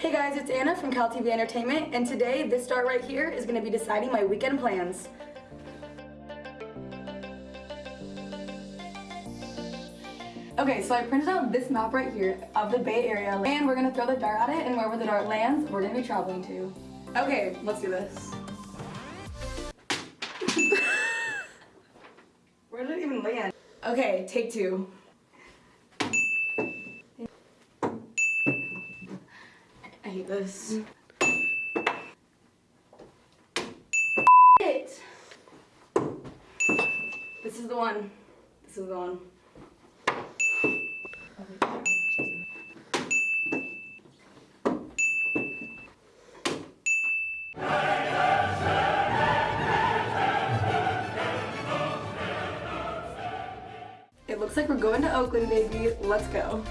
Hey guys, it's Anna from Cal TV Entertainment, and today this star right here is going to be deciding my weekend plans. Okay, so I printed out this map right here of the Bay Area, and we're gonna throw the dart at it, and wherever the dart lands, we're gonna be traveling to. Okay, let's do this. Where did it even land? Okay, take two. I hate this. It. This is the one. This is the one. It looks like we're going to Oakland, baby. Let's go.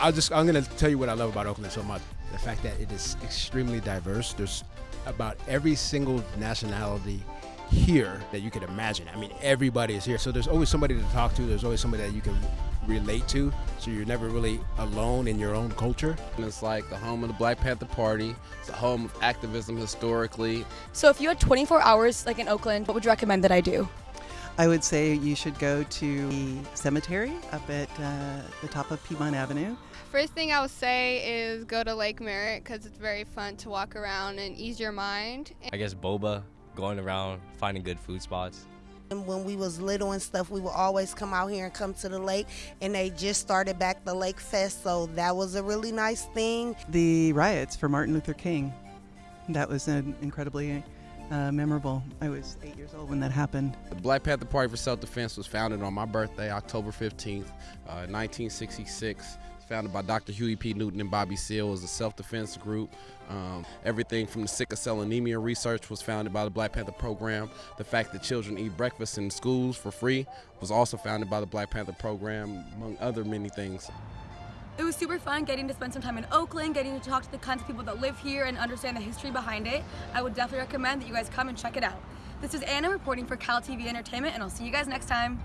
I'll just I'm gonna tell you what I love about Oakland so much. The fact that it is extremely diverse. There's about every single nationality here that you could imagine. I mean, everybody is here. So there's always somebody to talk to. There's always somebody that you can relate to. So you're never really alone in your own culture. And it's like the home of the Black Panther Party. It's the home of activism historically. So if you had 24 hours like in Oakland, what would you recommend that I do? I would say you should go to the cemetery up at uh, the top of Piedmont Avenue. First thing I would say is go to Lake Merritt because it's very fun to walk around and ease your mind. I guess boba, going around finding good food spots. And when we was little and stuff, we would always come out here and come to the lake. And they just started back the Lake Fest, so that was a really nice thing. The riots for Martin Luther King. That was an incredibly uh, memorable. I was eight years old when that happened. The Black Panther Party for Self-Defense was founded on my birthday, October 15th, uh, 1966. It's founded by Dr. Huey P. Newton and Bobby Seale as a self-defense group. Um, everything from the sickle cell anemia research was founded by the Black Panther program. The fact that children eat breakfast in schools for free was also founded by the Black Panther program, among other many things. It was super fun getting to spend some time in Oakland, getting to talk to the kinds of people that live here and understand the history behind it. I would definitely recommend that you guys come and check it out. This is Anna reporting for Cal TV Entertainment, and I'll see you guys next time.